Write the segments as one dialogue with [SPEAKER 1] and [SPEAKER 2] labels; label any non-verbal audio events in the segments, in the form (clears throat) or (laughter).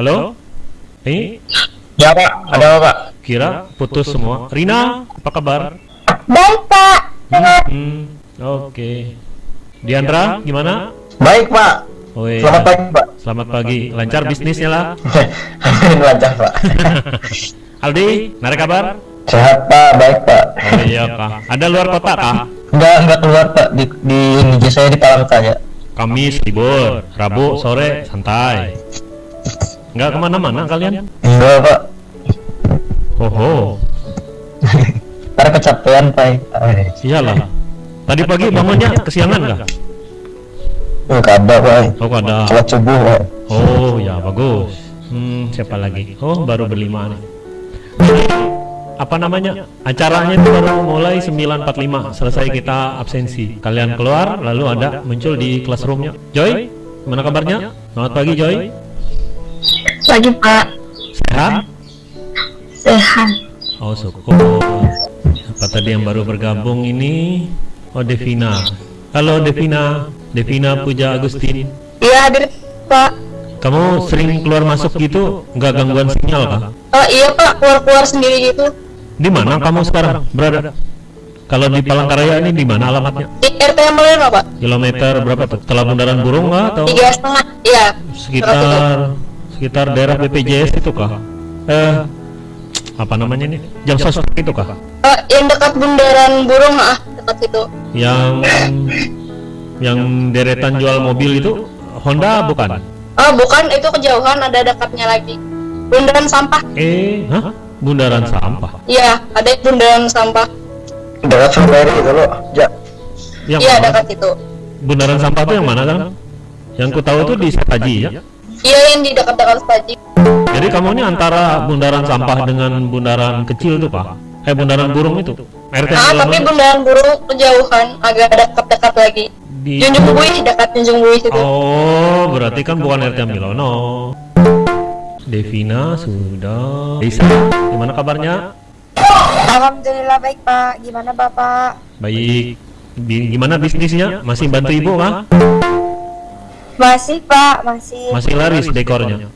[SPEAKER 1] Halo? Ini
[SPEAKER 2] Ya Pak, ada apa Pak?
[SPEAKER 1] kira putus semua. Rina, apa kabar?
[SPEAKER 3] Baik, Pak.
[SPEAKER 1] Hmm, oke. Diandra, gimana?
[SPEAKER 2] Baik Pak.
[SPEAKER 1] Oh iya.
[SPEAKER 2] Selamat pagi Pak.
[SPEAKER 1] Selamat pagi. Lancar bisnisnya lah. (laughs)
[SPEAKER 2] Lancar Pak. (laughs)
[SPEAKER 1] Aldi, narik kabar?
[SPEAKER 2] Sehat Pak, baik Pak.
[SPEAKER 1] Oh iya kah. Ada luar kota kah?
[SPEAKER 2] Enggak, enggak keluar Pak. Di, di ini saya di Palangka ya.
[SPEAKER 1] Kamis libur, Rabu sore santai. Nggak ke mana-mana kalian?
[SPEAKER 2] Enggak Pak.
[SPEAKER 1] Oho, (laughs)
[SPEAKER 2] Ntar kecapean Pak. Eh,
[SPEAKER 1] iyalah. Tadi pagi bangunnya kesiangan kah?
[SPEAKER 2] Oh, kada Pak.
[SPEAKER 1] Oh ada.
[SPEAKER 2] Sholat subuh Pak.
[SPEAKER 1] Oh ya bagus. Hmm, siapa lagi? Oh baru berlima nih. Apa namanya? Acaranya itu baru mulai 9.45 Selesai kita absensi Kalian keluar lalu ada muncul di classroomnya Joy, gimana kabarnya? Selamat pagi Joy
[SPEAKER 3] Pagi, Pak.
[SPEAKER 1] Sehat?
[SPEAKER 3] Sehat.
[SPEAKER 1] Oh syukur Apa tadi yang baru bergabung ini? Oh Devina Halo Devina Devina Puja Agustin
[SPEAKER 3] Iya, hadir, Pak.
[SPEAKER 1] Kamu sering keluar masuk gitu nggak gangguan sinyal kah?
[SPEAKER 3] Oh, iya, Pak. Keluar-keluar sendiri gitu.
[SPEAKER 1] Di mana kamu sekarang berada? Kalau di Palangkaraya ini di mana alamatnya?
[SPEAKER 3] Di RT yang mana, Pak?
[SPEAKER 1] Kilometer berapa tuh? Setelah bundaran burung kah atau
[SPEAKER 3] Tiga setengah. Iya.
[SPEAKER 1] sekitar sekitar daerah BPJS itu kah? Eh apa namanya nih? Jam sosok itu kah?
[SPEAKER 3] Oh, yang dekat bundaran burung, ah, dekat situ.
[SPEAKER 1] Yang (laughs) yang deretan jual mobil itu Honda bukan?
[SPEAKER 3] Oh, bukan. Itu kejauhan. Ada dekatnya lagi. Bundaran sampah.
[SPEAKER 1] Eh, hah? Bundaran sampah.
[SPEAKER 3] Iya, ada bundaran sampah.
[SPEAKER 2] Dekat Sumberi itu loh. Ja.
[SPEAKER 1] Yang
[SPEAKER 3] Iya, dekat itu.
[SPEAKER 1] Bundaran sampah itu yang mana kan? Yang ku tahu itu di Setaji ya.
[SPEAKER 3] Iya, yang di dekat-dekat staji.
[SPEAKER 1] Jadi kamu ini antara bundaran sampah dengan bundaran kecil tuh pak? Eh bundaran burung itu? RT
[SPEAKER 3] Ah, tapi bundaran burung kejauhan. Agak dekat-dekat lagi.
[SPEAKER 1] di
[SPEAKER 3] Junjung Buih, dekat Junjung Buih situ.
[SPEAKER 1] Oh, berarti kan bukan RT Milono. Devina sudah. Bisa. Gimana kabarnya?
[SPEAKER 4] Alhamdulillah baik Pak. Gimana Bapak?
[SPEAKER 1] Baik. Bi- gimana bisnisnya? Masih bantu ibu kah?
[SPEAKER 4] Masih Pak, masih.
[SPEAKER 1] Masih laris dekornya.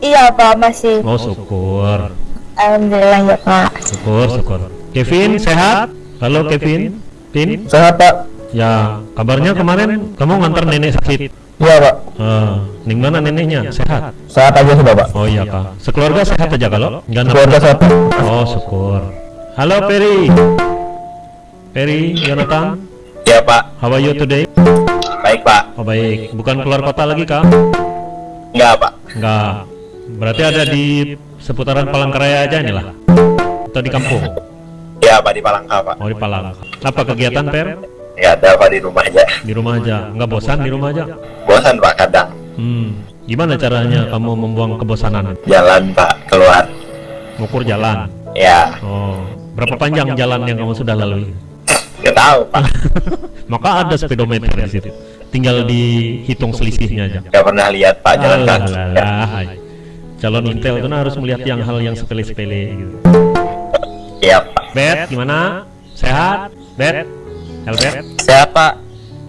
[SPEAKER 4] Iya Pak, masih.
[SPEAKER 1] Mau syukur.
[SPEAKER 4] Alhamdulillah ya Pak.
[SPEAKER 1] Syukur, syukur. Kevin sehat? Halo Kevin. Pin?
[SPEAKER 2] Sehat Pak.
[SPEAKER 1] Ya, kabarnya kemarin kamu ngantar nenek sakit.
[SPEAKER 2] Iya Pak.
[SPEAKER 1] Ah, ning mana neneknya? Sehat?
[SPEAKER 2] Sehat aja sudah Pak.
[SPEAKER 1] Oh iya kak. Sekeluarga sehat aja kalau? Enggak
[SPEAKER 2] Keluarga sehat. Pak.
[SPEAKER 1] Oh syukur. Halo Peri. Peri, Jonathan.
[SPEAKER 2] Ya Pak.
[SPEAKER 1] How are you today?
[SPEAKER 2] Baik Pak.
[SPEAKER 1] Oh baik. Bukan keluar kota lagi kak?
[SPEAKER 2] Enggak Pak.
[SPEAKER 1] Enggak. Berarti ada di seputaran Palangkaraya aja nih lah. Atau di kampung?
[SPEAKER 2] Ya Pak di Palangka Pak.
[SPEAKER 1] Oh di Palangka. Apa kegiatan Per?
[SPEAKER 2] Ya ada Pak di rumah aja.
[SPEAKER 1] Di rumah aja. Enggak bosan di rumah aja?
[SPEAKER 2] Bosan Pak kadang.
[SPEAKER 1] Hmm. Gimana caranya kamu membuang kebosanan?
[SPEAKER 2] Jalan Pak keluar.
[SPEAKER 1] Ngukur jalan.
[SPEAKER 2] Ya.
[SPEAKER 1] Oh. Berapa panjang jalan yang kamu sudah lalui?
[SPEAKER 2] Gak tahu Pak. (laughs)
[SPEAKER 1] Maka ada speedometer di situ. Tinggal dihitung selisihnya aja.
[SPEAKER 2] Gak pernah lihat Pak jalan kaki. Ya.
[SPEAKER 1] Calon intel itu harus melihat yang hal yang sepele-sepele gitu.
[SPEAKER 2] Iya Pak.
[SPEAKER 1] Bet, gimana? Sehat? Bet? Albert,
[SPEAKER 5] Sehat pak,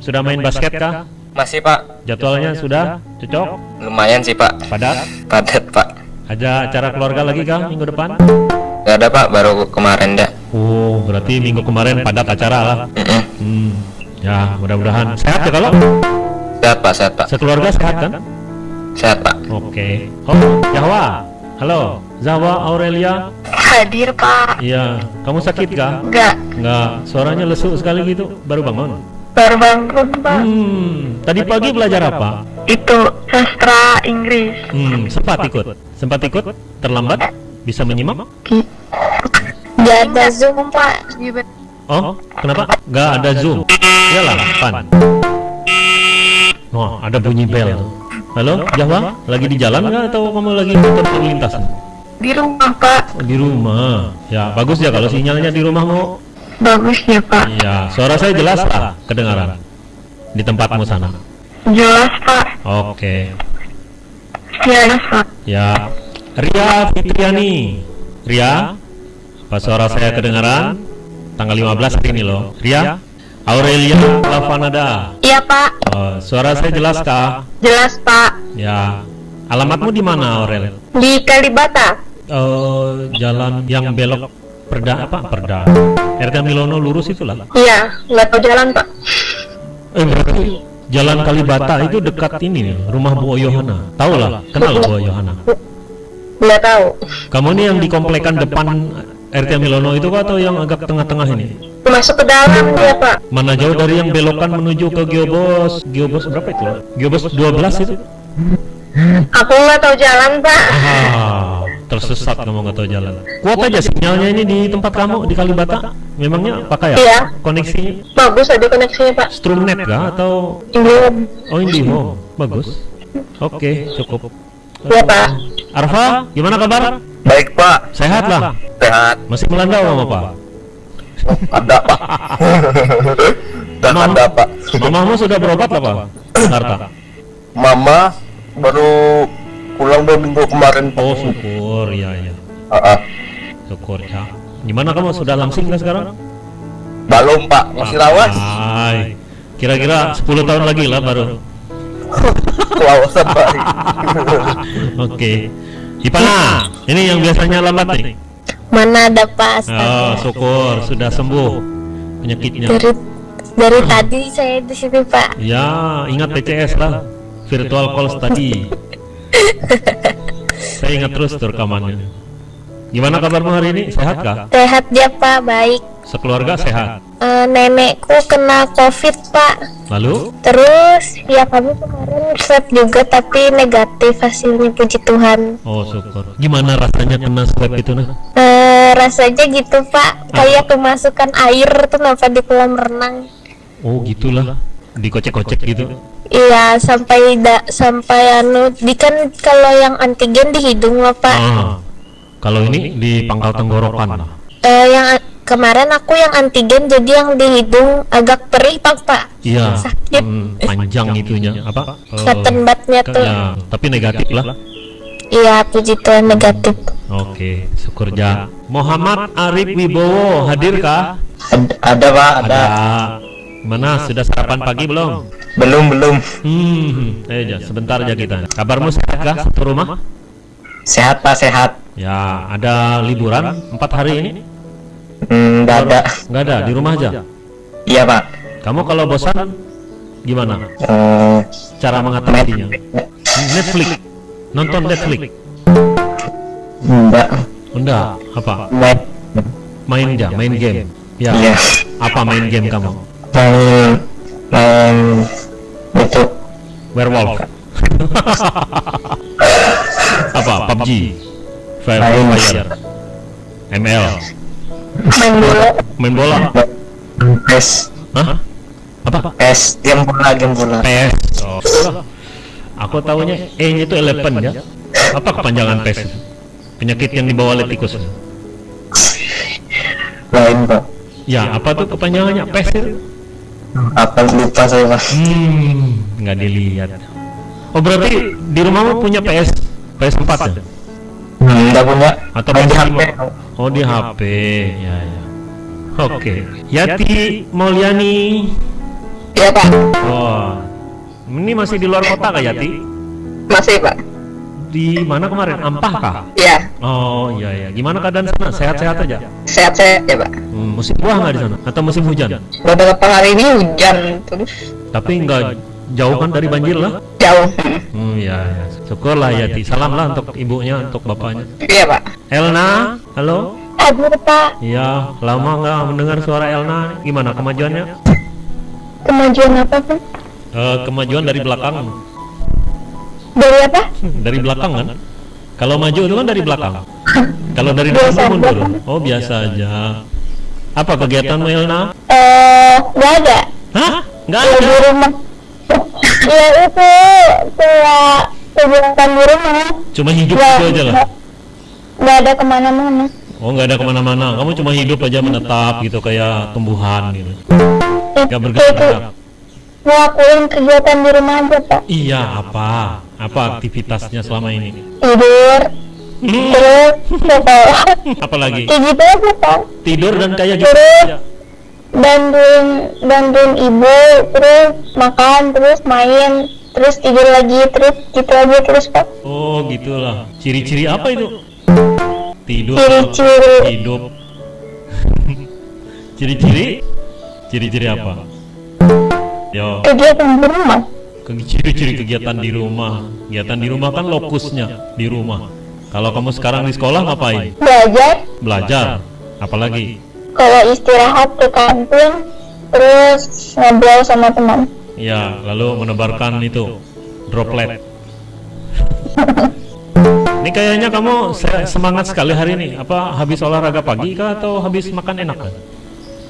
[SPEAKER 1] sudah main basket kah?
[SPEAKER 5] masih pak,
[SPEAKER 1] Jadwalnya sudah cocok?
[SPEAKER 5] lumayan sih pak,
[SPEAKER 1] Padat?
[SPEAKER 5] padat pak.
[SPEAKER 1] Ada acara keluarga lagi kah minggu depan?
[SPEAKER 5] Gak ada pak, baru kemarin dah.
[SPEAKER 1] Oh, berarti minggu kemarin padat acara lah.
[SPEAKER 5] Mm-mm.
[SPEAKER 1] Hmm. Ya, mudah-mudahan sehat ya kalau
[SPEAKER 5] Sehat pak, sehat pak,
[SPEAKER 1] sekeluarga sehat kan?
[SPEAKER 5] sehat pak.
[SPEAKER 1] Oke. Oh, Yahwa. Halo, Zawa Aurelia.
[SPEAKER 4] Hadir Pak.
[SPEAKER 1] Iya, kamu sakit kah?
[SPEAKER 4] Enggak.
[SPEAKER 1] Enggak, suaranya lesu sekali gitu. Baru bangun.
[SPEAKER 4] Baru bangun Pak.
[SPEAKER 1] Hmm, tadi pagi belajar apa?
[SPEAKER 4] Itu sastra Inggris.
[SPEAKER 1] Hmm, sempat ikut. Sempat ikut? Terlambat? Bisa menyimak?
[SPEAKER 4] Gak ada Zoom Pak.
[SPEAKER 1] Oh, kenapa? Enggak ada Zoom. Iyalah, pan. Oh, ada bunyi bel. Halo, Jawa? Lagi di jalan nggak atau kamu lagi motor lalu lintas?
[SPEAKER 4] Di rumah Pak.
[SPEAKER 1] Oh, di rumah. Ya, bagus ya kalau sinyalnya di rumahmu.
[SPEAKER 4] Bagus ya Pak.
[SPEAKER 1] Iya, suara saya jelas lah kedengaran di tempatmu sana.
[SPEAKER 4] Jelas Pak.
[SPEAKER 1] Oke.
[SPEAKER 4] Jelas Pak.
[SPEAKER 1] Ya, Ria Fitriani. Ria, apa suara saya kedengaran? Tanggal 15 hari ini loh. Ria, Aurelia Lavanada.
[SPEAKER 4] Iya Pak.
[SPEAKER 1] Oh, suara saya jelas kah?
[SPEAKER 4] Jelas Pak.
[SPEAKER 1] Ya. Alamatmu di mana, Aurel?
[SPEAKER 3] Di Kalibata.
[SPEAKER 1] Eh, jalan yang belok perda apa? Perda. RT Milono lurus itulah.
[SPEAKER 3] Iya, nggak tahu jalan pak.
[SPEAKER 1] Eh, berarti Jalan Kalibata itu dekat ini nih, rumah Bu Yohana. Tahu lah, kenal Bu Yohana.
[SPEAKER 3] Nggak tahu.
[SPEAKER 1] Kamu ini yang di komplekan depan RT Milono itu kah atau yang agak tengah-tengah ini?
[SPEAKER 3] Masuk ke dalam dia pak.
[SPEAKER 1] Mana jauh dari yang belokan menuju ke Geobos Geobos berapa itu? Geobos 12 itu?
[SPEAKER 3] Aku nggak tahu jalan pak.
[SPEAKER 1] Ah, tersesat kamu nggak tahu jalan. Kuat aja sinyalnya ini di tempat kamu di Kalibata. Memangnya pakai ya?
[SPEAKER 3] Iya.
[SPEAKER 1] Koneksinya
[SPEAKER 3] Bagus aja koneksinya pak.
[SPEAKER 1] Strumnet kah atau
[SPEAKER 3] Ini.
[SPEAKER 1] oh IndiHome? Bagus. Oke, cukup.
[SPEAKER 3] Iya pak.
[SPEAKER 1] Arfa, gimana kabar?
[SPEAKER 5] Baik pak,
[SPEAKER 1] Sehat lah.
[SPEAKER 5] sehat.
[SPEAKER 1] Masih melandau mama pak.
[SPEAKER 5] Ada pak. (laughs) Dan
[SPEAKER 1] Mama-
[SPEAKER 5] ada pak.
[SPEAKER 1] Mamamu sudah berobat lah pak. Jakarta.
[SPEAKER 5] Mama baru pulang dua minggu kemarin. Pak.
[SPEAKER 1] Oh syukur, ya ya.
[SPEAKER 5] Ah, ah.
[SPEAKER 1] Syukur ya. Gimana kamu sudah langsing nggak sekarang?
[SPEAKER 5] Belum pak, masih lawas.
[SPEAKER 1] Ay, Kira-kira 10 tahun lagi lah baru. (laughs)
[SPEAKER 5] Lawasan pak. (laughs)
[SPEAKER 1] Oke. Ipana, ini yang biasanya lambat nih.
[SPEAKER 3] Mana ada pak?
[SPEAKER 1] Oh, syukur sudah sembuh penyakitnya.
[SPEAKER 3] Dari dari tadi saya di sini pak.
[SPEAKER 1] Ya, ingat PCS lah. Virtual calls tadi. (laughs) Saya ingat terus rekamannya. Gimana kabarmu hari ini? Sehat kah?
[SPEAKER 3] Sehat dia pak, baik.
[SPEAKER 1] Sekeluarga sehat.
[SPEAKER 3] Eh, nenekku kena covid pak.
[SPEAKER 1] Lalu?
[SPEAKER 3] Terus ya kami kemarin swab juga tapi negatif hasilnya puji Tuhan.
[SPEAKER 1] Oh, syukur. Gimana rasanya kena swab itu nah?
[SPEAKER 3] Eh, rasanya gitu pak, kayak kemasukan air tuh kenapa di kolam renang.
[SPEAKER 1] Oh, gitulah. Dikocek-kocek gitu.
[SPEAKER 3] Iya sampai da, sampai anu di kan kalau yang antigen di hidung lah pak.
[SPEAKER 1] Ah. Kalau ini di pangkal tenggorokan.
[SPEAKER 3] Eh, yang kemarin aku yang antigen jadi yang di hidung agak perih pak pak.
[SPEAKER 1] Iya.
[SPEAKER 3] Sakit.
[SPEAKER 1] Hmm, panjang itunya apa? Eh,
[SPEAKER 3] Kelihatan batnya
[SPEAKER 1] ke-
[SPEAKER 3] tuh.
[SPEAKER 1] ya, tapi negatif lah.
[SPEAKER 3] Iya puji Tuhan negatif.
[SPEAKER 1] Oke, syukur ja. Muhammad Arif Wibowo hadir kah?
[SPEAKER 2] Ad- ada pak, ada.
[SPEAKER 1] Ada. Mana sudah sarapan pagi belum?
[SPEAKER 2] Belum belum.
[SPEAKER 1] Hmm, eh ja, sebentar aja kita. Kabarmu sehat kah satu rumah?
[SPEAKER 2] Sehat pak, sehat.
[SPEAKER 1] Ya, ada liburan empat hari ini?
[SPEAKER 2] Hmm, nggak ada.
[SPEAKER 1] Nggak ada, di rumah aja.
[SPEAKER 2] Iya pak.
[SPEAKER 1] Kamu kalau bosan gimana?
[SPEAKER 2] Eh,
[SPEAKER 1] Cara mengatasinya? Netflix. Nonton Netflix.
[SPEAKER 2] enggak.
[SPEAKER 1] Enggak, apa?
[SPEAKER 2] Main.
[SPEAKER 1] Main aja, main game. Ya.
[SPEAKER 2] Iya.
[SPEAKER 1] Apa main game kamu?
[SPEAKER 2] Main. Main. Itu.
[SPEAKER 1] Werewolf. (laughs) apa? PUBG. Fire. Fire. ML.
[SPEAKER 3] Main bola.
[SPEAKER 1] Main bola.
[SPEAKER 2] PES.
[SPEAKER 1] Hah? Apa?
[SPEAKER 2] PES. Game bola, game bola.
[SPEAKER 1] PES. Oh. Aku tahunya E-nya itu elephant ya. Apa kepanjangan PES? Penyakit yang dibawa oleh tikus.
[SPEAKER 2] Lain pak.
[SPEAKER 1] Ya, apa tuh kepanjangannya PES itu?
[SPEAKER 2] Apa lupa saya pak.
[SPEAKER 1] Hmm, nggak dilihat. Oh berarti di rumahmu punya PS PS4 ya?
[SPEAKER 2] Hmm, enggak punya.
[SPEAKER 1] Atau
[SPEAKER 2] Main di
[SPEAKER 1] PS5?
[SPEAKER 2] HP.
[SPEAKER 1] Oh di HP, ya ya. Oke. Yati Mauliani.
[SPEAKER 3] Iya pak.
[SPEAKER 1] Oh, ini masih di luar kota kah Yati?
[SPEAKER 3] Masih pak.
[SPEAKER 1] Di mana kemarin? Ampah kah?
[SPEAKER 3] Iya.
[SPEAKER 1] Oh iya ya. Gimana keadaan sana? Sehat-sehat aja.
[SPEAKER 3] Sehat-sehat ya pak.
[SPEAKER 1] Hmm, musim buah nggak di sana? Atau musim hujan?
[SPEAKER 3] Beberapa hari ini hujan terus
[SPEAKER 1] Tapi nggak jauh kan dari banjir lah?
[SPEAKER 3] jauh.
[SPEAKER 1] Hmm, ya, ya. Syukurlah Yati. Salam lah untuk ibunya, untuk bapaknya.
[SPEAKER 3] Iya pak.
[SPEAKER 1] Elna, halo.
[SPEAKER 3] Aduh pak.
[SPEAKER 1] Iya, lama nggak mendengar suara Elna. Gimana kemajuannya?
[SPEAKER 3] Kemajuan apa pak?
[SPEAKER 1] Eh, kemajuan dari belakang.
[SPEAKER 3] Dari apa?
[SPEAKER 1] Dari belakang kan? Kalau maju itu kan dari belakang. Kalau dari depan mundur. Oh, biasa aja. Apa kegiatanmu Elna?
[SPEAKER 3] Eh, nggak ada.
[SPEAKER 1] Hah? Nggak
[SPEAKER 3] Ya, di
[SPEAKER 1] ada.
[SPEAKER 3] rumah. Ya itu kayak kegiatan di rumah.
[SPEAKER 1] Cuma hidup
[SPEAKER 3] Ya,
[SPEAKER 1] itu aja lah.
[SPEAKER 3] nggak- ada ke mana-mana.
[SPEAKER 1] Oh, nggak ada ke mana-mana. Kamu cuma hidup aja menetap gitu kayak tumbuhan gitu.
[SPEAKER 3] Ya,
[SPEAKER 1] Nggak
[SPEAKER 3] itu
[SPEAKER 1] bergerak.
[SPEAKER 3] ngelakuin kegiatan di rumah aja pak.
[SPEAKER 1] Iya, apa? Apa aktivitasnya selama ini?
[SPEAKER 3] Tidur.
[SPEAKER 1] Hmm,
[SPEAKER 3] Terus (laughs) apa?
[SPEAKER 1] lagi?
[SPEAKER 3] Kayak gitu aja pak.
[SPEAKER 1] Tidur dan kayak gitu.
[SPEAKER 3] Terus
[SPEAKER 1] aja.
[SPEAKER 3] Bantuin bantuin ibu terus makan terus main terus tidur lagi terus gitu aja terus pak
[SPEAKER 1] Oh, gitulah. Ciri-ciri apa itu? Tidur,
[SPEAKER 3] Ciri-ciri.
[SPEAKER 1] hidup. (laughs) Ciri-ciri? Ciri-ciri apa? Yo,
[SPEAKER 3] kegiatan di rumah
[SPEAKER 1] ciri-ciri kegiatan di rumah. Kegiatan di rumah kan lokusnya di rumah. Kalau kamu sekarang di sekolah ngapain?
[SPEAKER 3] belajar
[SPEAKER 1] Belajar. Apalagi?
[SPEAKER 3] Kalau istirahat ke kantin terus ngobrol sama teman
[SPEAKER 1] Ya, lalu menebarkan itu droplet. (laughs) Ini kayaknya kamu se- semangat sekali hari ini. Apa habis olahraga pagi kah atau habis makan enak kan?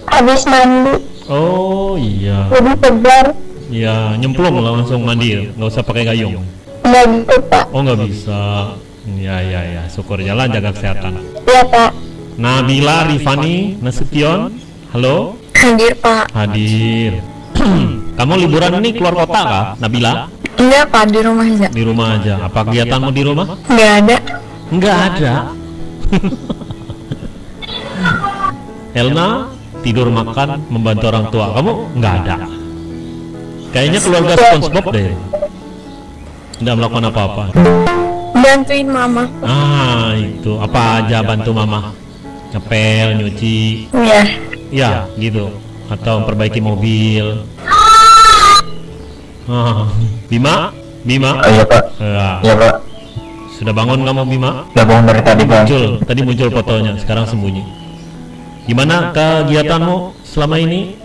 [SPEAKER 3] habis mandi
[SPEAKER 1] Oh iya,
[SPEAKER 3] jadi segar
[SPEAKER 1] ya nyemplung lah langsung mandi, nggak usah pakai gayung.
[SPEAKER 3] nggak gitu pak
[SPEAKER 1] Oh nggak bisa. Ya ya ya, syukur jalan jaga kesehatan.
[SPEAKER 3] iya pak
[SPEAKER 1] Nabila Rifani Nasution, halo,
[SPEAKER 3] hadir pak
[SPEAKER 1] hadir. (clears throat) Kamu liburan ini keluar kota kah, Nabila?
[SPEAKER 3] enggak pak di rumah aja
[SPEAKER 1] Di rumah aja. Apa kegiatanmu di rumah?
[SPEAKER 3] nggak ada
[SPEAKER 1] Nggak ada. (laughs) Elna tidur makan membantu orang tua. Kamu nggak ada. Kayaknya keluarga SpongeBob deh. Nggak melakukan apa-apa.
[SPEAKER 3] bantuin mama
[SPEAKER 1] Ah itu apa aja bantu mama? Ngepel, nyuci,
[SPEAKER 3] iya
[SPEAKER 1] ya gitu. Atau memperbaiki mobil. Ah, Bima, Bima,
[SPEAKER 2] Oh iya pak,
[SPEAKER 1] Ya,
[SPEAKER 2] iya pak.
[SPEAKER 1] sudah bangun kamu Bima?
[SPEAKER 2] Udah bangun dari tadi bang.
[SPEAKER 1] muncul tadi muncul fotonya sekarang sembunyi gimana kegiatanmu selama ini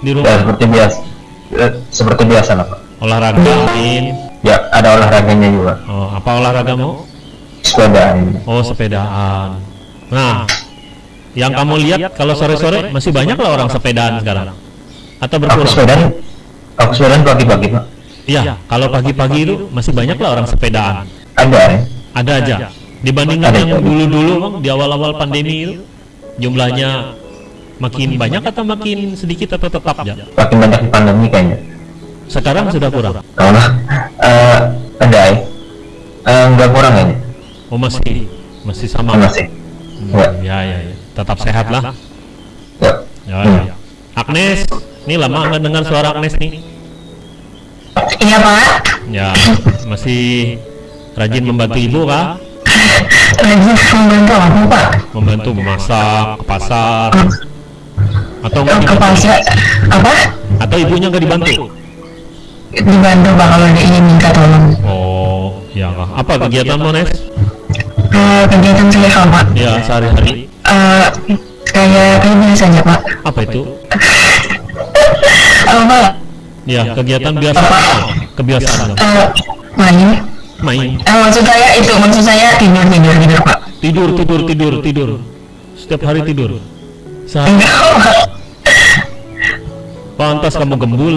[SPEAKER 1] di
[SPEAKER 2] Ya
[SPEAKER 1] rumah
[SPEAKER 2] seperti biasa, Eh, seperti biasa lah pak.
[SPEAKER 1] olahraga mungkin
[SPEAKER 2] Ya ada olahraganya juga.
[SPEAKER 1] oh apa olahragamu
[SPEAKER 2] Sepeda ini.
[SPEAKER 1] oh sepedaan nah yang kamu lihat kalau sore-sore masih banyak lah orang sepedaan sekarang atau
[SPEAKER 2] Aku
[SPEAKER 1] berkurang
[SPEAKER 2] sepedaan, aku sepedaan pagi-pagi pak.
[SPEAKER 1] iya kalau pagi-pagi itu masih banyak lah orang sepedaan
[SPEAKER 2] Ada ya.
[SPEAKER 1] ada aja dibandingkan
[SPEAKER 2] Ada.
[SPEAKER 1] yang dulu-dulu bang di awal-awal pandemi itu jumlahnya makin banyak atau makin sedikit atau tetap ya
[SPEAKER 2] Makin banyak di pandemi kayaknya.
[SPEAKER 1] sekarang sudah kurang
[SPEAKER 2] Kalau eh ada ya. Eh, nggak kurang kayaknya.
[SPEAKER 1] oh masih masih sama
[SPEAKER 2] Masih.
[SPEAKER 1] Hmm,
[SPEAKER 2] Ya.
[SPEAKER 1] ya ya ya tetap sehat lah.
[SPEAKER 2] Ya.
[SPEAKER 1] ya, ya. Agnes ini lama nggak dengar suara Agnes nih.
[SPEAKER 3] Iya pak.
[SPEAKER 1] Ya masih rajin membantu ibu kah?
[SPEAKER 3] Lagi membantu aku pak.
[SPEAKER 1] Membantu memasak ke pasar. Atau nggak
[SPEAKER 3] ke pasar. Apa?
[SPEAKER 1] Atau ibunya nggak dibantu?
[SPEAKER 3] Dibantu pak kalau dia minta tolong.
[SPEAKER 1] Oh ya kah? Apa kegiatanmu Nes
[SPEAKER 3] Eh, kegiatan saya pak.
[SPEAKER 1] Ya sehari-hari
[SPEAKER 3] Eh, kayak kayak biasanya pak?
[SPEAKER 1] Apa itu? (laughs)
[SPEAKER 3] Apa?
[SPEAKER 1] Ya kegiatan biasa. Kebiasaan.
[SPEAKER 3] Eh, main.
[SPEAKER 1] Main.
[SPEAKER 3] Eh, maksud saya itu maksud saya tidur tidur tidur pak.
[SPEAKER 1] Tidur tidur tidur tidur. Setiap hari tidur. Sehari.
[SPEAKER 3] Enggak pak.
[SPEAKER 1] Pantas kamu gembul.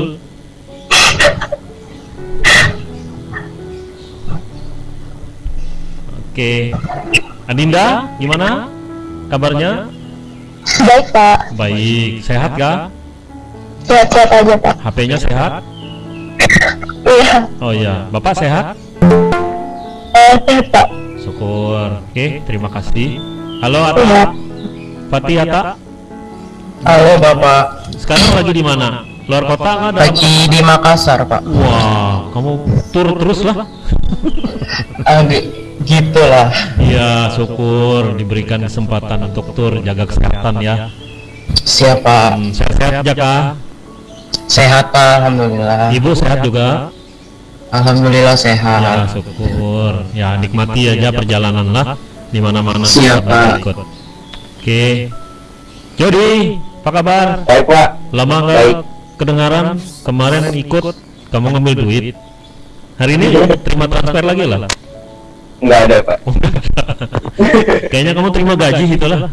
[SPEAKER 1] Oke. Adinda gimana kabarnya?
[SPEAKER 3] Baik pak.
[SPEAKER 1] Baik. Sehat gak
[SPEAKER 3] sehat sehat aja pak.
[SPEAKER 1] HP-nya sehat?
[SPEAKER 3] Iya.
[SPEAKER 1] Oh iya. Bapak sehat?
[SPEAKER 3] Eh sehat pak.
[SPEAKER 1] Syukur. Oke terima kasih. Halo
[SPEAKER 3] iya.
[SPEAKER 1] Ata Fatih Ata
[SPEAKER 2] Halo bapak.
[SPEAKER 1] sekarang lagi di mana? Luar kota nggak ada?
[SPEAKER 2] Lagi di Makassar pak.
[SPEAKER 1] wah kamu tur terus lah
[SPEAKER 2] gitulah.
[SPEAKER 1] Iya, syukur diberikan kesempatan untuk tur jaga kesehatan ya.
[SPEAKER 2] Siapa?
[SPEAKER 1] Hmm, Sehat-sehat jaga.
[SPEAKER 2] Sehat pak, alhamdulillah.
[SPEAKER 1] Ibu sehat juga.
[SPEAKER 2] Alhamdulillah
[SPEAKER 1] Ya,
[SPEAKER 2] sehat.
[SPEAKER 1] syukur. Ya, nikmati aja perjalanan lah di mana-mana
[SPEAKER 2] Siap,
[SPEAKER 1] kita
[SPEAKER 2] Pak.
[SPEAKER 1] ikut. Oke. Jody, apa kabar?
[SPEAKER 2] Baik pak.
[SPEAKER 1] Lama nggak kedengaran kemarin ikut kamu ngambil duit. Hari ini terima transfer lagi lah.
[SPEAKER 2] Nggak ada pak.
[SPEAKER 1] Oh. (laughs) Kayaknya kamu terima gaji gitu lah.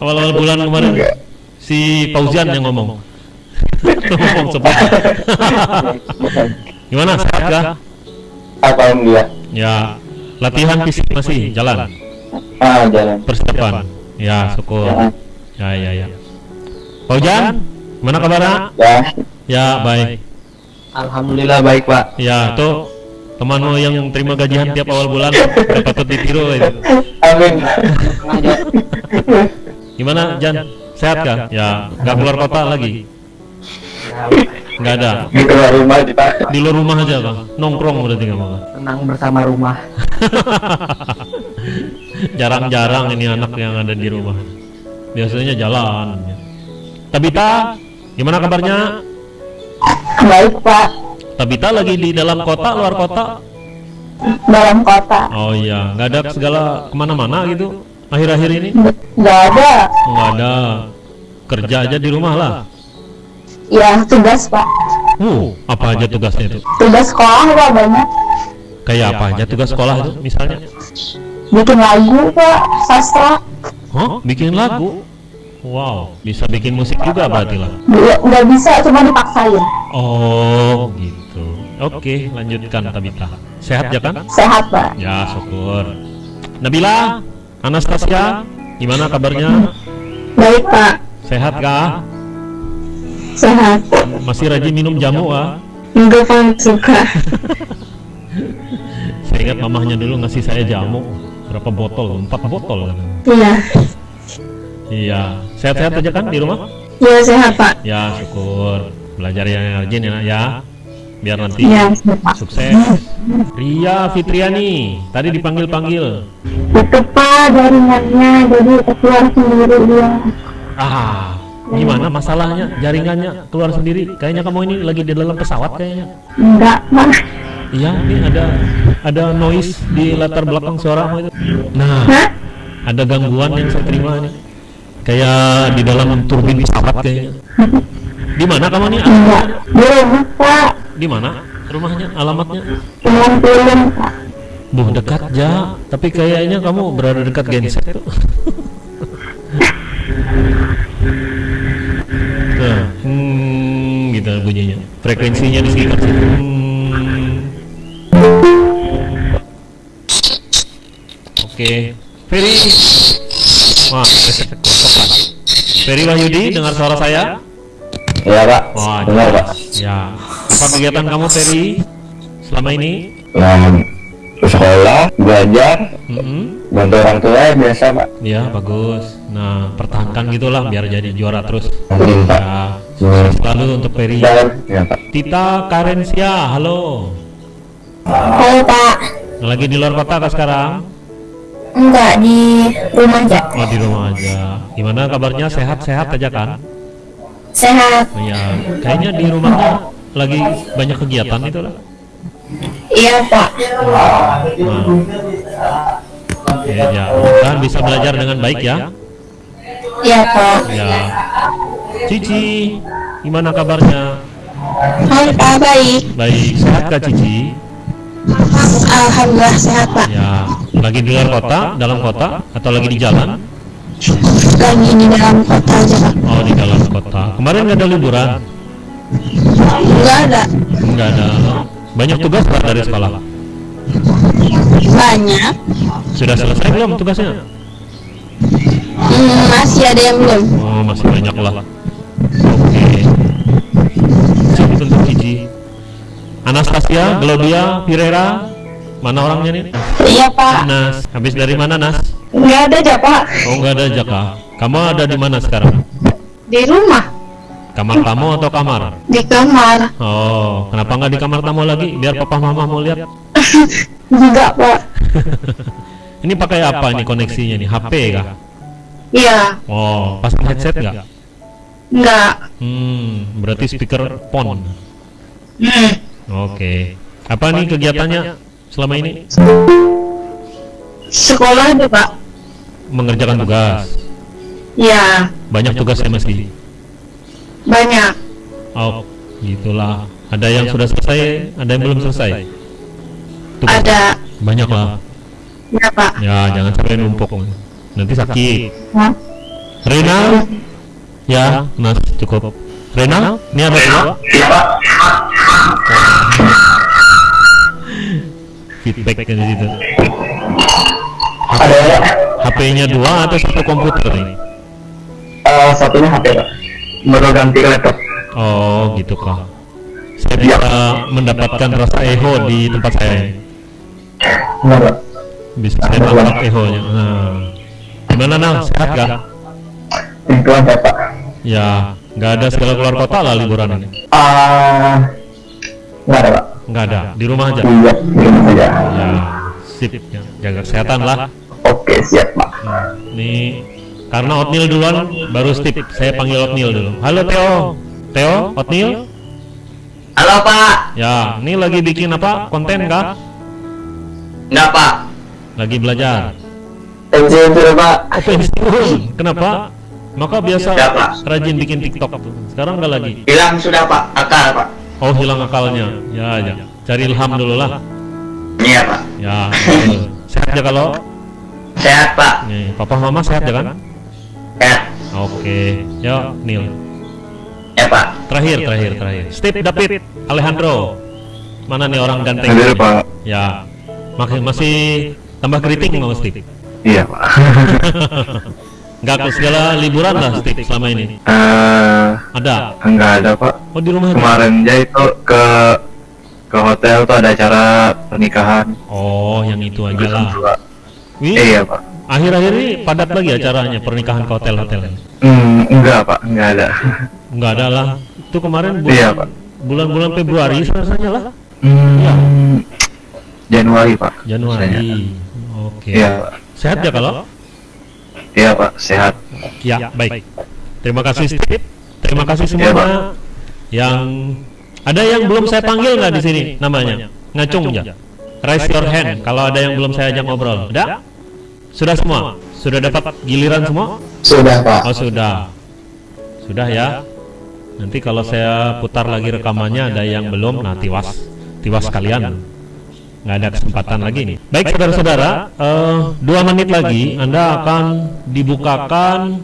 [SPEAKER 1] Awal-awal bulan kemarin si Pauzian yang ngomong. (laughs) ngomong seperti. Gimana sehat kah?
[SPEAKER 2] Alhamdulillah.
[SPEAKER 1] Ya, latihan fisik masih jalan.
[SPEAKER 2] Ah jalan.
[SPEAKER 1] Persiapan. Ya, syukur. Ya, ya, ya. Paujan, mana kabarnya?
[SPEAKER 2] Ya.
[SPEAKER 1] Ya, baik.
[SPEAKER 2] Alhamdulillah baik pak.
[SPEAKER 1] Ya, tuh temanmu yang terima gajian tiap awal bulan udah patut ditiru itu.
[SPEAKER 2] Amin.
[SPEAKER 1] Gimana Jan? Sehat kah? Ya, nggak keluar kota lagi. Nggak ada.
[SPEAKER 2] Di luar rumah di Pak.
[SPEAKER 1] Di luar rumah aja bang. Nongkrong berarti kamu Bang?
[SPEAKER 6] Tenang bersama rumah. (laughs)
[SPEAKER 1] Jarang-jarang ini anak yang ada di rumah. Biasanya jalan. Tabita, gimana kabarnya?
[SPEAKER 3] Baik pak,
[SPEAKER 1] Tabita lagi di dalam kota, luar kota?
[SPEAKER 3] dalam kota.
[SPEAKER 1] Oh iya, nggak ada segala ke mana-mana gitu akhir-akhir ini?
[SPEAKER 3] Gak ada.
[SPEAKER 1] Nggak ada. Kerja aja di rumah lah.
[SPEAKER 3] Ya tugas pak.
[SPEAKER 1] Uh, apa aja tugasnya itu?
[SPEAKER 3] Tugas sekolah pak banyak.
[SPEAKER 1] Kayak apa aja tugas sekolah itu misalnya?
[SPEAKER 3] Bikin lagu pak, sastra.
[SPEAKER 1] Hah? Bikin lagu? Wow, bisa bikin musik juga berarti lah.
[SPEAKER 3] Nggak nggak bisa, cuma dipaksain.
[SPEAKER 1] Oh, gitu. Oke, lanjutkan Tabita. Sehat ya kan?
[SPEAKER 3] Sehat pak.
[SPEAKER 1] Ya, syukur. Nabila, Anastasia, gimana kabarnya?
[SPEAKER 3] Baik pak.
[SPEAKER 1] Sehat kah?
[SPEAKER 3] Sehat.
[SPEAKER 1] Masih rajin minum jamu ah?
[SPEAKER 3] Enggak pak, suka. (laughs)
[SPEAKER 1] Saya ingat mamahnya dulu ngasih saya jamu berapa botol? Empat botol.
[SPEAKER 3] Iya.
[SPEAKER 1] Iya, sehat-sehat aja kan di rumah?
[SPEAKER 3] Iya sehat pak.
[SPEAKER 1] Ya, syukur. Belajar yang rajin ya, nak, ya. Biar nanti
[SPEAKER 3] Iya pak.
[SPEAKER 1] sukses. Ria Fitriani, tadi dipanggil-panggil.
[SPEAKER 3] Itu pak jaringannya, jadi keluar sendiri dia.
[SPEAKER 1] Ah, gimana masalahnya? Jaringannya keluar sendiri. Kayaknya kamu ini lagi di dalam pesawat kayaknya.
[SPEAKER 3] Enggak pak.
[SPEAKER 1] Iya, ini ada ada noise di latar belakang suaramu itu. Nah,
[SPEAKER 3] Hah?
[SPEAKER 1] ada gangguan yang saya terima nih. Kayak di dalam turbin pesawat kayaknya. (laughs) Di mana kamu nih?
[SPEAKER 3] Enggak. Rumah pak.
[SPEAKER 1] Di mana? Rumahnya, alamatnya?
[SPEAKER 3] Pak.
[SPEAKER 1] Buh, dekat ja. Tapi kayaknya kamu berada dekat genset tuh. Tuh, (laughs) hmm, gitu bunyinya. Frekuensinya di sekitar situ. Hmm. Oke, Ferry. Wah, kosokan. Ferry Wahyudi, dengar suara saya?
[SPEAKER 2] Iya Pak.
[SPEAKER 1] Wah,
[SPEAKER 2] Benar Pak.
[SPEAKER 1] Ya. Apa kegiatan kamu Ferry selama ini?
[SPEAKER 2] Yang sekolah, belajar,
[SPEAKER 1] Mm-mm.
[SPEAKER 2] bantu orang tua ya biasa Pak.
[SPEAKER 1] Ya bagus. Nah pertahankan gitulah biar jadi juara terus.
[SPEAKER 2] Amin Pak.
[SPEAKER 1] Ya sukses selalu untuk Ferry.
[SPEAKER 2] Ya Pak.
[SPEAKER 1] Tita Karensia, halo.
[SPEAKER 3] Halo pak.
[SPEAKER 1] Lagi di luar kota kah sekarang?
[SPEAKER 3] Enggak di rumah aja.
[SPEAKER 1] Oh di rumah aja. Gimana kabarnya? Sehat-sehat aja kan?
[SPEAKER 3] Sehat.
[SPEAKER 1] Oh, ya, kayaknya di rumahnya lagi banyak kegiatan itu lah.
[SPEAKER 3] Iya pak.
[SPEAKER 1] Nah. Oke ya, mudah bisa belajar dengan baik ya.
[SPEAKER 3] Iya pak.
[SPEAKER 1] Ya. Cici, gimana kabarnya?
[SPEAKER 3] Hai pak baik.
[SPEAKER 1] Baik, sehat kah Cici?
[SPEAKER 3] Alhamdulillah sehat pak.
[SPEAKER 1] Ya, lagi di luar kota, dalam kota, atau lagi di jalan?
[SPEAKER 3] Lagi di dalam kota aja pak.
[SPEAKER 1] Oh, di dalam kota. Kemarin nggak ada liburan?
[SPEAKER 3] Enggak ada.
[SPEAKER 1] Nggak ada. Banyak tugas nggak dari sekolah?
[SPEAKER 3] Banyak.
[SPEAKER 1] Sudah selesai belum tugasnya?
[SPEAKER 3] Hmm, masih ada yang belum.
[SPEAKER 1] Oh, masih banyak lah. Oke. Sip untuk Cici. Anastasia, Gloria, Firera, mana orangnya nih?
[SPEAKER 3] Iya pak.
[SPEAKER 1] Nas, habis dari mana Nas?
[SPEAKER 3] Enggak ada aja pak.
[SPEAKER 1] Oh, nggak ada Jaka. Kamu ada di mana sekarang?
[SPEAKER 3] Di rumah.
[SPEAKER 1] Kamar tamu atau kamar?
[SPEAKER 3] Di kamar.
[SPEAKER 1] Oh, kenapa nggak di kamar tamu lagi? Biar papa mama mau lihat. (laughs)
[SPEAKER 3] Enggak pak. (laughs)
[SPEAKER 1] Ini pakai apa nih koneksinya nih? HP kah?
[SPEAKER 3] Iya.
[SPEAKER 1] Oh, pasang headset nggak?
[SPEAKER 3] Enggak.
[SPEAKER 1] Hmm, berarti speaker phone.
[SPEAKER 3] Hmm.
[SPEAKER 1] Oke. Apa nih kegiatannya selama ini?
[SPEAKER 3] Sekolah ada pak.
[SPEAKER 1] Mengerjakan tugas.
[SPEAKER 3] Iya.
[SPEAKER 1] Banyak tugasnya mesti.
[SPEAKER 3] Banyak.
[SPEAKER 1] Oh, gitulah. Ada yang sudah selesai, ada yang belum selesai. Tugas.
[SPEAKER 3] Ada.
[SPEAKER 1] Banyak lah.
[SPEAKER 3] Ya pak.
[SPEAKER 1] Ya, jangan sampai numpuk. Nanti sakit.
[SPEAKER 3] Hah?
[SPEAKER 1] Rena, ya, Nas cukup. Rena, ini ada dua.
[SPEAKER 2] Iya Pak.
[SPEAKER 1] Feedback di situ.
[SPEAKER 2] Ada ya?
[SPEAKER 1] HP-nya dua atau satu komputer nih?
[SPEAKER 2] Eh, satunya HP Pak. Baru ganti laptop.
[SPEAKER 1] Oh, gitu kah. Saya bisa mendapatkan rasa eho di tempat saya. ini. Bisa saya tangkap ehonya. Nah. Gimana Nal? Sehat kah?
[SPEAKER 2] Lingkungan saya Pak.
[SPEAKER 1] Ya, Nggak ada segala keluar kota lah liburan ini.
[SPEAKER 2] Ah, nggak ada pak.
[SPEAKER 1] Nggak ada, di rumah aja.
[SPEAKER 2] Iya, di rumah saja.
[SPEAKER 1] Ya, sip. Ya, jaga kesehatan lah.
[SPEAKER 2] Oke, siap pak.
[SPEAKER 1] Nih, karena Otnil duluan, baru Steve. Saya panggil Otnil dulu. Halo Theo. Theo, Otnil.
[SPEAKER 6] Halo Pak,
[SPEAKER 1] Ya, ini lagi bikin apa? Konten kah?
[SPEAKER 6] enggak Pak,
[SPEAKER 1] Lagi belajar.
[SPEAKER 2] Pensiun pak.
[SPEAKER 1] Oh, pensiun. Kenapa? Maka biasa
[SPEAKER 6] Ya, Pak.
[SPEAKER 1] rajin bikin TikTok tuh. Sekarang nggak lagi.
[SPEAKER 6] hilang sudah Pak, akal Pak.
[SPEAKER 1] Oh, hilang akalnya. Ya, ya. Cari ilham dulu lah.
[SPEAKER 6] Iya Pak,
[SPEAKER 1] Ya, sehat ya kalau
[SPEAKER 6] sehat Pak,
[SPEAKER 1] nih, papa mama sehat ya kan?
[SPEAKER 6] Sehat.
[SPEAKER 1] Oke, ya Neil.
[SPEAKER 6] Ya Pak,
[SPEAKER 1] Terakhir, terakhir, terakhir. Steve David Alejandro. Mana nih orang ganteng?
[SPEAKER 7] Hadir? Pak.
[SPEAKER 1] Ya, masih masih tambah keriting mau Steve.
[SPEAKER 7] Iya pak. (laughs)
[SPEAKER 1] Nggak ke segala liburan lah Steve selama ini.
[SPEAKER 7] Eh,
[SPEAKER 1] Ada.
[SPEAKER 7] enggak ada pak.
[SPEAKER 1] Oh di rumah.
[SPEAKER 7] Kemarin aja itu ke ke hotel tuh ada acara pernikahan.
[SPEAKER 1] Oh, yang itu aja lah. Wih,
[SPEAKER 7] Iya pak.
[SPEAKER 1] Akhir-akhir ini padat lagi acaranya pernikahan ke hotel-hotel.
[SPEAKER 7] Hmm, enggak pak, enggak ada.
[SPEAKER 1] Nggak ada lah. Itu kemarin bulan
[SPEAKER 7] Iya, Pak.
[SPEAKER 1] bulan-bulan Februari rasanya lah.
[SPEAKER 7] Hmm, Januari pak.
[SPEAKER 1] Januari. Oke.
[SPEAKER 7] Iya pak.
[SPEAKER 1] Sehat ya kalau?
[SPEAKER 7] Iya pak, sehat.
[SPEAKER 1] Ya, baik. Terima kasih Steve. Terima kasih
[SPEAKER 7] Iya,
[SPEAKER 1] semua
[SPEAKER 7] Pak.
[SPEAKER 1] yang ada yang belum saya panggil nggak di sini namanya? Ngacung ya. Raise your hand kalau ada yang belum saya ajak ngobrol. Ada? Sudah semua? Sudah dapat giliran semua?
[SPEAKER 2] Sudah pak.
[SPEAKER 1] Oh, sudah. Sudah ya. Nanti kalau saya putar lagi rekamannya ada yang belum, nah tiwas. Tiwas kalian. Nggak ada kesempatan lagi nih. Baik saudara-saudara, eh, dua menit lagi Anda akan dibukakan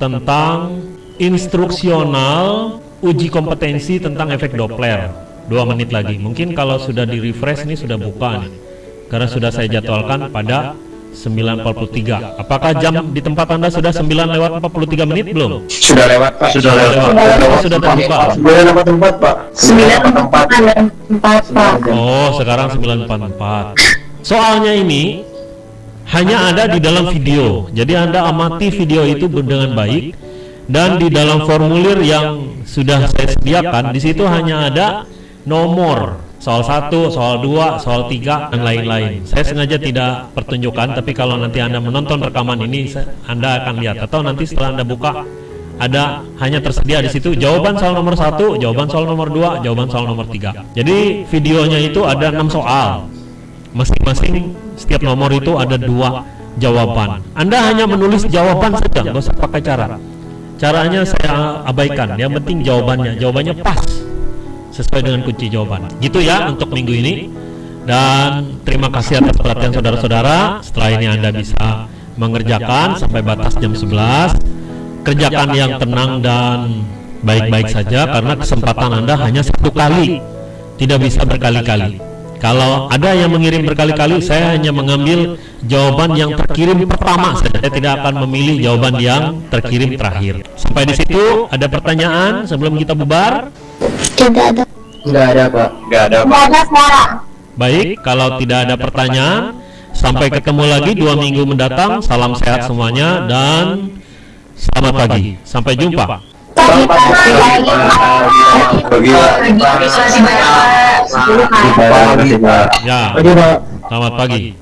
[SPEAKER 1] tentang instruksional uji kompetensi tentang efek Doppler. Dua menit lagi. Mungkin kalau sudah di refresh ini sudah buka nih. Karena sudah saya jadwalkan pada 9.43. Apakah jam di tempat Anda sudah 9 lewat 43 menit belum?
[SPEAKER 2] Sudah lewat pak.
[SPEAKER 7] Sudah lewat.
[SPEAKER 1] Oh, sudah terbuka.
[SPEAKER 2] Sudah dapat tempat pak.
[SPEAKER 3] Sembilan empat empat pak.
[SPEAKER 1] Oh, sekarang 944. Soalnya ini hanya ada di dalam video. Jadi Anda amati video itu dengan baik dan di dalam formulir yang sudah saya sediakan di situ hanya ada nomor soal 1, soal 2, soal 3 dan lain-lain. Saya sengaja tidak pertunjukkan tapi kalau nanti Anda menonton rekaman ini Anda akan lihat. atau nanti setelah Anda buka ada hanya tersedia di situ jawaban soal nomor satu, jawaban soal nomor dua, jawaban soal nomor tiga. Jadi videonya itu ada enam soal, masing-masing setiap nomor itu ada dua jawaban. Anda hanya menulis jawaban saja, nggak usah pakai cara. Caranya saya abaikan. Yang penting jawabannya, jawabannya pas sesuai dengan kunci jawaban. Gitu ya untuk minggu ini. Dan terima kasih atas perhatian saudara-saudara. Setelah ini Anda bisa mengerjakan sampai batas jam 11 kerjakan yang tenang dan baik-baik saja karena kesempatan Anda hanya satu kali tidak bisa berkali-kali kalau ada yang mengirim berkali-kali saya hanya mengambil jawaban yang terkirim pertama saya tidak akan memilih jawaban yang terkirim terakhir sampai di situ ada pertanyaan sebelum kita bubar
[SPEAKER 3] Tidak ada.
[SPEAKER 2] Enggak ada pak.
[SPEAKER 7] Enggak ada pak.
[SPEAKER 3] Tidak ada suara.
[SPEAKER 1] baik kalau tidak ada pertanyaan sampai ketemu lagi dua minggu mendatang salam sehat semuanya dan selamat pagi sampai jumpa
[SPEAKER 3] Pagi pagi pagi.
[SPEAKER 7] Pak. Pak.
[SPEAKER 1] ya
[SPEAKER 2] pak.
[SPEAKER 1] selamat pagi